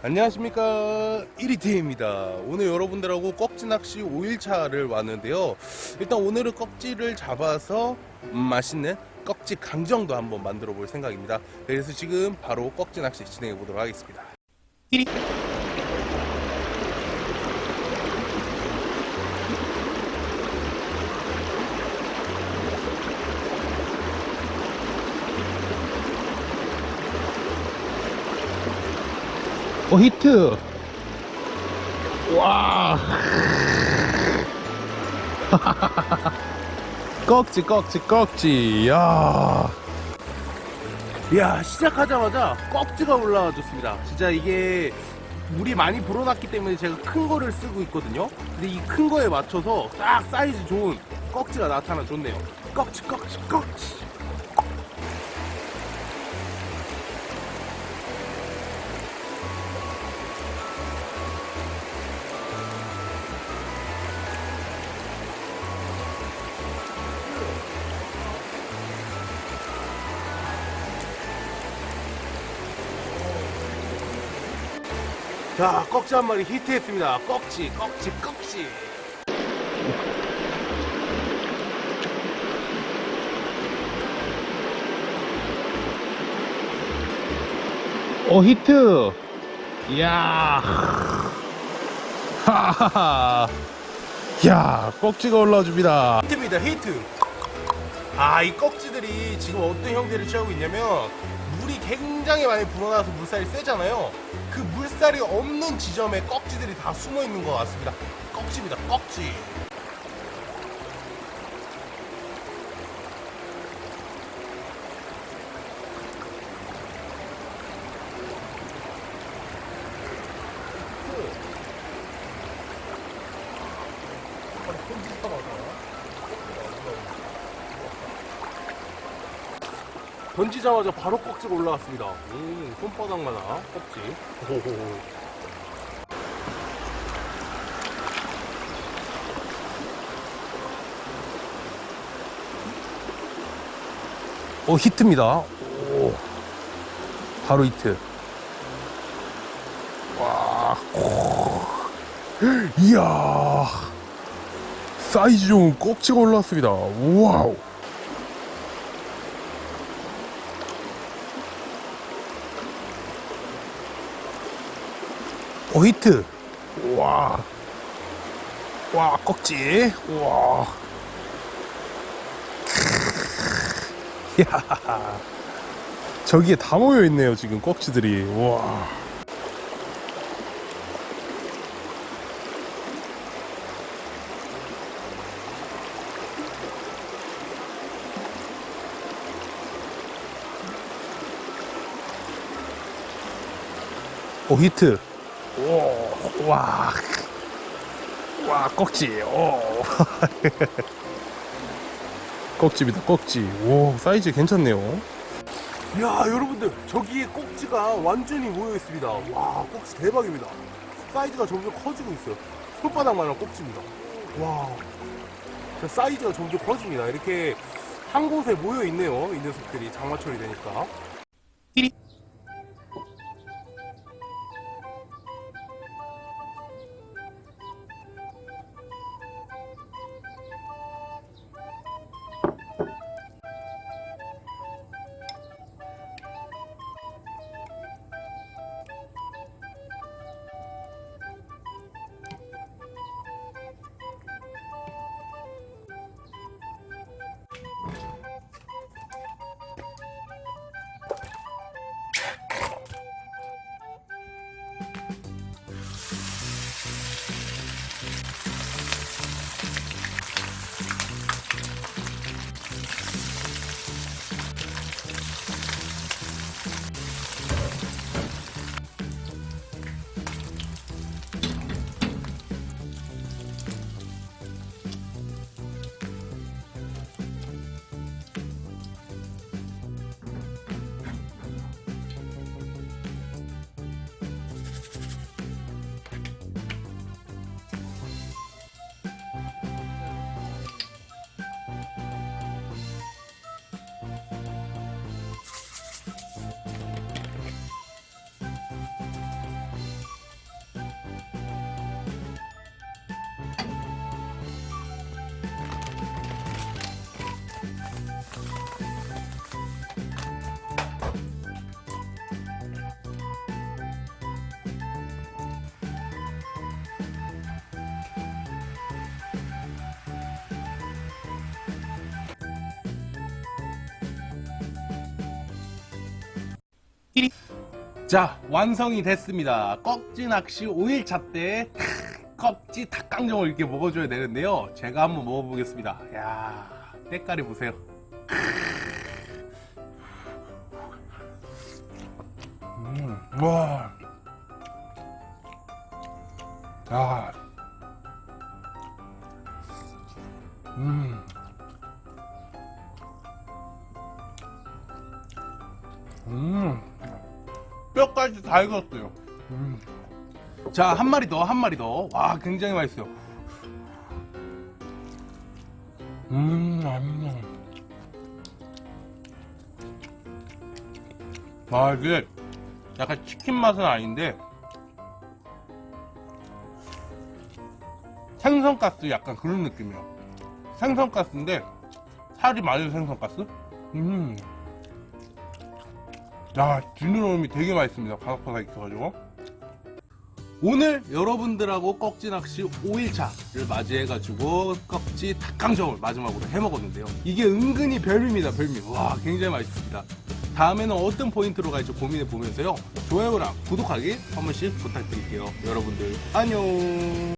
안녕하십니까. 1위팀입니다. 오늘 여러분들하고 꺽지 낚시 5일차를 왔는데요. 일단 오늘은 꺽지를 잡아서 음, 맛있는 꺽지 강정도 한번 만들어 볼 생각입니다. 그래서 지금 바로 꺽지 낚시 진행해 보도록 하겠습니다. 1위 어 히트. 와. 꺽지 꺽지 꺽지. 야. 이야 시작하자마자 꺽지가 올라와 줬습니다. 진짜 이게 물이 많이 불어났기 때문에 제가 큰 거를 쓰고 있거든요. 근데 이 큰 거에 맞춰서 딱 사이즈 좋은 꺽지가 나타나 줬네요. 꺽지 꺽지 꺽지 자 꺽지 한 마리 히트했습니다. 꺽지 꺽지 꺽지. 어 히트. 이야. 하하하 야 꺽지가 올라와줍니다. 히트입니다 히트. 아 이 꺽지들이 지금 어떤 형태를 취하고 있냐면 굉장히 많이 불어나서 물살이 세잖아요. 그 물살이 없는 지점에 꺽지들이 다 숨어 있는 것 같습니다. 꺽지입니다. 꺽지 던지자마자 바로 꺽지가 올라왔습니다. 오, 손바닥만한 꺽지. 호호호. 어 히트입니다 오 바로 히트 와 오. 이야 사이즈 좋은 꺽지가 올라왔습니다 와우 어 히트 와. 와 꺽지 와. 야 저기에 다 모여 있네요 지금 꺽지들이 와. 오 히트 오, 와, 와, 꺽지, 오. 꺽지입니다, 꺽지. 오, 사이즈 괜찮네요. 이야, 여러분들, 저기에 꺽지가 완전히 모여 있습니다. 와, 꺽지 대박입니다. 사이즈가 점점 커지고 있어요. 손바닥만한 꺽지입니다. 와, 자, 사이즈가 점점 커집니다. 이렇게 한 곳에 모여 있네요. 이 녀석들이 장마철이 되니까. 자 완성이 됐습니다 꺽지 낚시 5일차 때 꺽지 닭강정을 이렇게 먹어줘야 되는데요 제가 한번 먹어보겠습니다 야 때깔이 보세요 음, 와. 아. 음. 음. 뼈까지 다 익었어요. 음. 자, 한 마리 더, 한 마리 더. 와, 굉장히 맛있어요. 음, 음. 아, 이게 약간 치킨 맛은 아닌데, 생선가스 약간 그런 느낌이에요. 생선가스인데, 살이 많은 생선가스? 음. 야, 지느러미 되게 맛있습니다. 바삭바삭 익혀가지고. 오늘 여러분들하고 꺽지 낚시 5일차를 맞이해가지고 꺽지 닭강정을 마지막으로 해먹었는데요. 이게 은근히 별미입니다, 별미. 와, 굉장히 맛있습니다. 다음에는 어떤 포인트로 갈지 고민해 보면서요. 좋아요랑 구독하기 한 번씩 부탁드릴게요. 여러분들, 안녕!